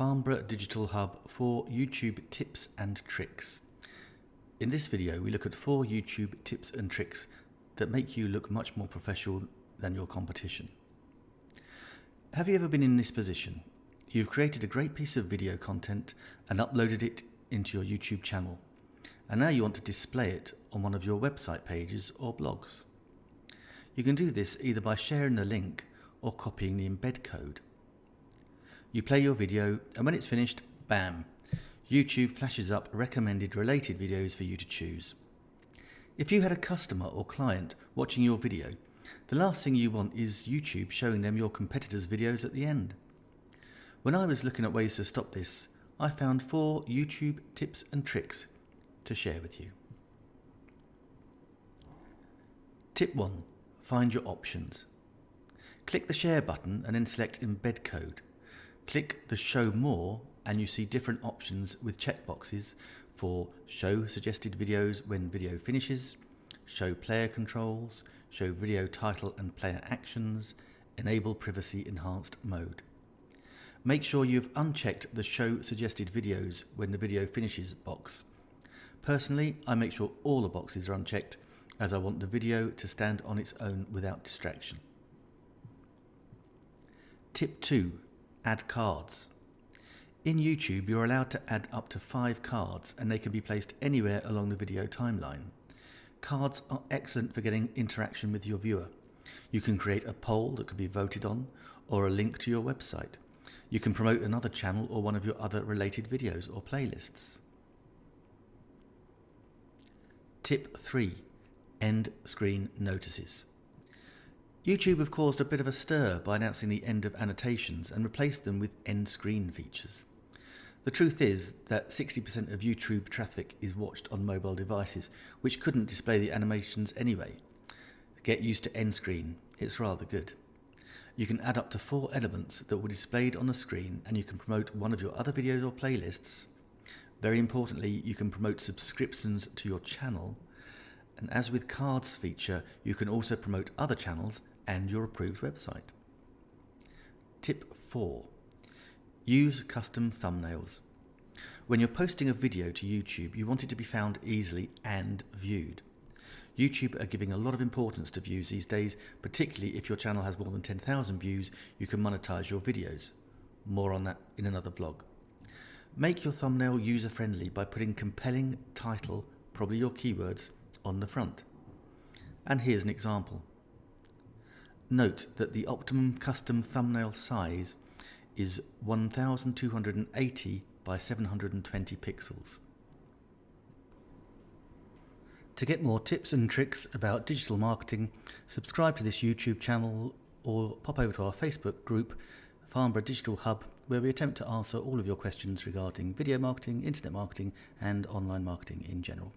Farnborough Digital Hub for YouTube tips and tricks. In this video we look at four YouTube tips and tricks that make you look much more professional than your competition. Have you ever been in this position? You've created a great piece of video content and uploaded it into your YouTube channel and now you want to display it on one of your website pages or blogs. You can do this either by sharing the link or copying the embed code. You play your video and when it's finished, bam, YouTube flashes up recommended related videos for you to choose. If you had a customer or client watching your video, the last thing you want is YouTube showing them your competitors' videos at the end. When I was looking at ways to stop this, I found four YouTube tips and tricks to share with you. Tip 1. Find your options. Click the share button and then select embed code. Click the show more and you see different options with checkboxes for show suggested videos when video finishes, show player controls, show video title and player actions, enable privacy enhanced mode. Make sure you've unchecked the show suggested videos when the video finishes box. Personally, I make sure all the boxes are unchecked as I want the video to stand on its own without distraction. Tip 2. Add cards. In YouTube, you're allowed to add up to five cards and they can be placed anywhere along the video timeline. Cards are excellent for getting interaction with your viewer. You can create a poll that can be voted on or a link to your website. You can promote another channel or one of your other related videos or playlists. Tip 3. End screen notices. YouTube have caused a bit of a stir by announcing the end of annotations and replaced them with end screen features. The truth is that 60% of YouTube traffic is watched on mobile devices, which couldn't display the animations anyway. Get used to end screen, it's rather good. You can add up to four elements that be displayed on the screen and you can promote one of your other videos or playlists. Very importantly, you can promote subscriptions to your channel and as with cards feature, you can also promote other channels and your approved website. Tip 4. Use custom thumbnails. When you're posting a video to YouTube, you want it to be found easily and viewed. YouTube are giving a lot of importance to views these days, particularly if your channel has more than 10,000 views, you can monetize your videos. More on that in another vlog. Make your thumbnail user-friendly by putting compelling title, probably your keywords, on the front. And here's an example. Note that the optimum custom thumbnail size is 1280 by 720 pixels. To get more tips and tricks about digital marketing, subscribe to this YouTube channel or pop over to our Facebook group, Farnborough Digital Hub, where we attempt to answer all of your questions regarding video marketing, internet marketing and online marketing in general.